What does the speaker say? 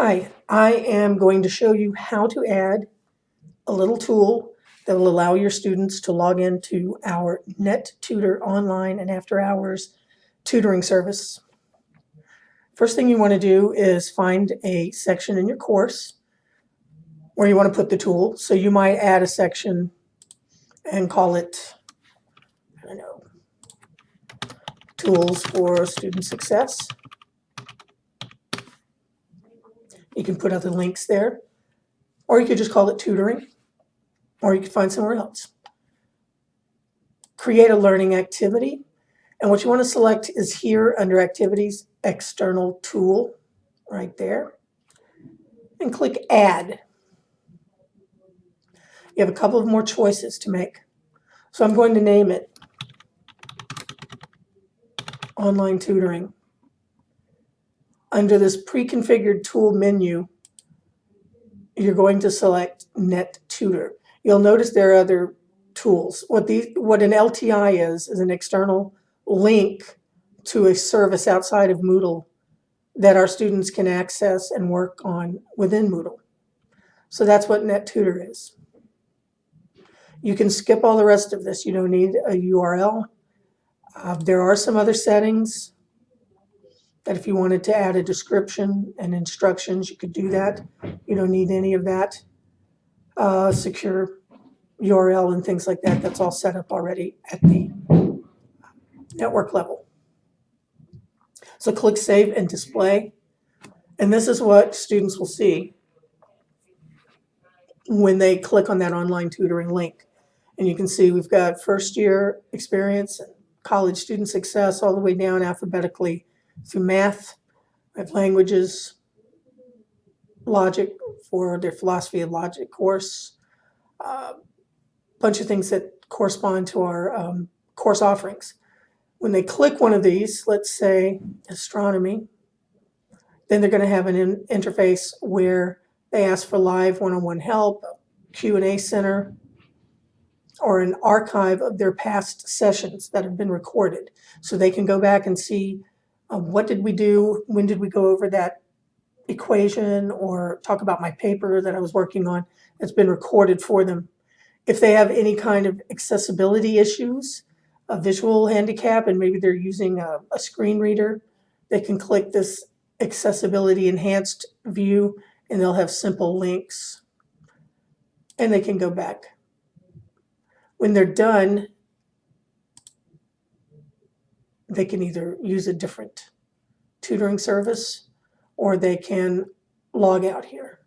Hi, I am going to show you how to add a little tool that will allow your students to log into our NetTutor online and after hours tutoring service. First thing you want to do is find a section in your course where you want to put the tool. So you might add a section and call it, I don't know, Tools for Student Success. You can put other links there, or you could just call it tutoring, or you could find somewhere else. Create a learning activity, and what you want to select is here under Activities, External Tool, right there, and click Add. You have a couple of more choices to make. So I'm going to name it Online Tutoring under this pre-configured tool menu, you're going to select NetTutor. You'll notice there are other tools. What, these, what an LTI is, is an external link to a service outside of Moodle that our students can access and work on within Moodle. So that's what NetTutor is. You can skip all the rest of this. You don't need a URL. Uh, there are some other settings that if you wanted to add a description and instructions, you could do that. You don't need any of that. Uh, secure URL and things like that, that's all set up already at the network level. So click Save and Display. And this is what students will see when they click on that online tutoring link. And you can see we've got first year experience, college student success, all the way down alphabetically through math, I have languages, logic for their philosophy of logic course, a uh, bunch of things that correspond to our um, course offerings. When they click one of these, let's say astronomy, then they're going to have an in interface where they ask for live one-on-one -on -one help, Q&A center, or an archive of their past sessions that have been recorded. So they can go back and see uh, what did we do? When did we go over that equation or talk about my paper that I was working on that's been recorded for them? If they have any kind of accessibility issues, a visual handicap, and maybe they're using a, a screen reader, they can click this accessibility enhanced view and they'll have simple links and they can go back. When they're done, they can either use a different tutoring service or they can log out here.